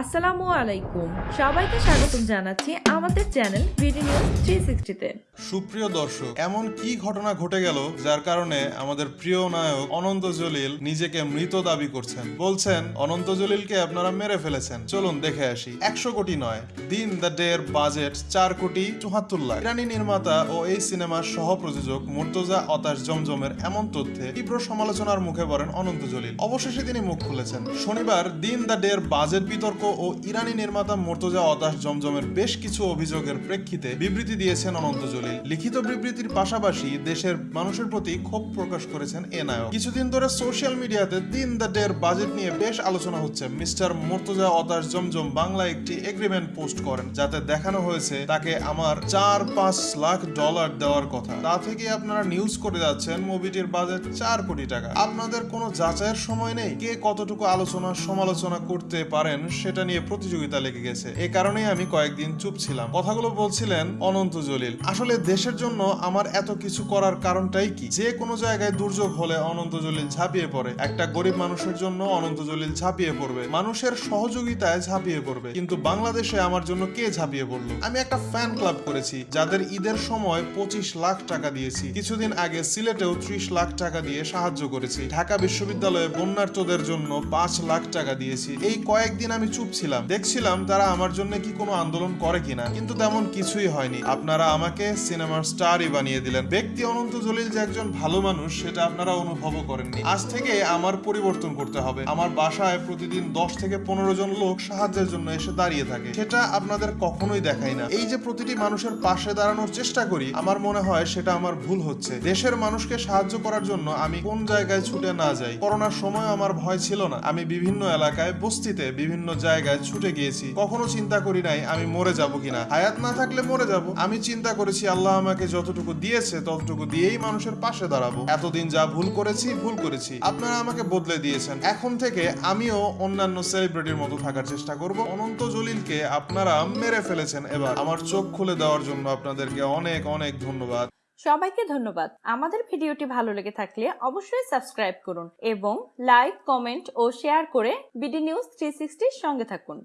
আসসালামু আলাইকুম। সবাইকে স্বাগতম জানাচ্ছি আমাদের চ্যানেল বিডি নিউজ থ্রি সিক্সটিতে সুপ্রিয় দর্শক, এমন কি ঘটনা ঘটে গেল যার কারণে আমাদের প্রিয় নায়ক অনন্ত জলিল নিজেকে মৃত দাবি করছেন। বলছেন, অনন্ত জলিলকে আপনারা মেরে ফেলেছেন। চলুন দেখে আসি। একশো কোটি নয়, দিন দ্য ডে এর বাজেট চার কোটি চুহাত্তর লাখ। ইরানি নির্মাতা ও এই সিনেমার সহ প্রযোজক মুর্তজা অতাশ জমজমের এমন তথ্যে তীব্র সমালোচনার মুখে পড়েন অনন্ত জলিল। অবশেষে তিনি মুখ খুলেছেন। শনিবার দিন দ্য ডে এর বাজেট বিতর্ক ও ইরানি নির্মাতা মুর্তজা অতাশ জমজমের বেশ কিছু অভিযোগের প্রেক্ষিতে বিবৃতি দিয়েছেন অনন্ত জলিল। লিখিত বিবৃতির পাশাপাশি দেশের মানুষের প্রতি ক্ষোভ প্রকাশ করেছেন এ নায়ক। কিছুদিন ধরে সোশ্যাল মিডিয়াতে দিন দ্য ডে এর বাজেট নিয়ে বেশ আলোচনা হচ্ছে। মিস্টার মুর্তজা অতাশ জমজম বাংলা একটি এগ্রিমেন্ট পোস্ট করেন, যাতে দেখানো হয়েছে তাকে আমার চার পাঁচ লাখ ডলার দেওয়ার কথা। তা থেকে আপনারা নিউজ করে যাচ্ছেন মুভিটির বাজেট চার কোটি টাকা। আপনাদের কোনো যাচাইয়ের সময় নেই? কে কতটুকু আলোচনা সমালোচনা করতে পারেন সেটা নিয়ে প্রতিযোগিতা লেগে গেছে। এ কারণেই আমি কয়েকদিন চুপ ছিলাম। কথাগুলো বলছিলেন অনন্ত জলিল। আসলে দেশের জন্য আমার এত কিছু করার কারণটাই কি? যে কোনো জায়গায় দুর্যোগ হলে অনন্ত জলিল ঝাঁপিয়ে পড়ে। একটা গরিব মানুষের জন্য অনন্ত জলিল ঝাঁপিয়ে পড়বে। মানুষের সহযোগিতায় ঝাঁপিয়ে পড়বে। কিন্তু বাংলাদেশে আমার জন্য কে ঝাঁপিয়ে পড়ল? আমি একটা ফ্যান ক্লাব করেছি, যাদের ঈদের সময় পঁচিশ লাখ টাকা দিয়েছি। কিছুদিন আগে সিলেটেও ত্রিশ লাখ টাকা দিয়ে সাহায্য করেছি। ঢাকা বিশ্ববিদ্যালয়ে বন্যার্থদের জন্য পাঁচ লাখ টাকা দিয়েছি। এই কয়েকদিন আমি চুপ ছিলাম। দেখছিলাম তারা আমার জন্য কি কোনো আন্দোলন করে কিনা, কিন্তু তেমন কিছুই হয়নি। আপনারা আমাকে সিনেমার স্টারই বানিয়ে দিলেন। ব্যক্তি অনন্ত জলিল যে একজন ভালো মানুষ, সেটা আপনারা অনুভবও করেননি। আজ থেকে আমার পরিবর্তন করতে হবে। আমার বাসায় প্রতিদিন দশ থেকে পনেরো জন লোক সাহায্যের জন্য এসে দাঁড়িয়ে থাকে। সেটা আপনাদের কখনোই দেখাই না। এই যে প্রতিটি মানুষের পাশে দাঁড়ানোর চেষ্টা করি, আমার মনে হয় সেটা আমার ভুল হচ্ছে। দেশের মানুষকে সাহায্য করার জন্য আমি কোন জায়গায় ছুটে না যাই। করোনার সময় আমার ভয় ছিল না। আমি বিভিন্ন এলাকায় বস্তিতে বিভিন্ন জায়গায় ছুটে গিয়েছি। কখনো চিন্তা করি নাই আমি মরে যাব কিনা। হায়াত না থাকলে মরে যাব। আমি চিন্তা করেছি, আল্লাহ আমাকে যতটুকু দিয়েছে, ততটুকু দিয়েই মানুষের পাশে দাঁড়াবো। এতদিন যা ভুল করেছি ভুল করেছি। আপনারা আমাকে বদলে দিয়েছেন। এখন থেকে আমিও অন্যান্য সেলিব্রিটির মতো থাকার চেষ্টা করব। অনন্ত জলিলকে আপনারা মেরে ফেলেছেন এবার। আমার চোখ খুলে দেওয়ার জন্য আপনাদেরকে অনেক অনেক ধন্যবাদ। সবাইকে ধন্যবাদ। আমাদের ভিডিওটি ভালো লেগে থাকলে অবশ্যই সাবস্ক্রাইব করুন এবং লাইক, কমেন্ট ও শেয়ার করে বিডি নিউজ থ্রি সঙ্গে থাকুন।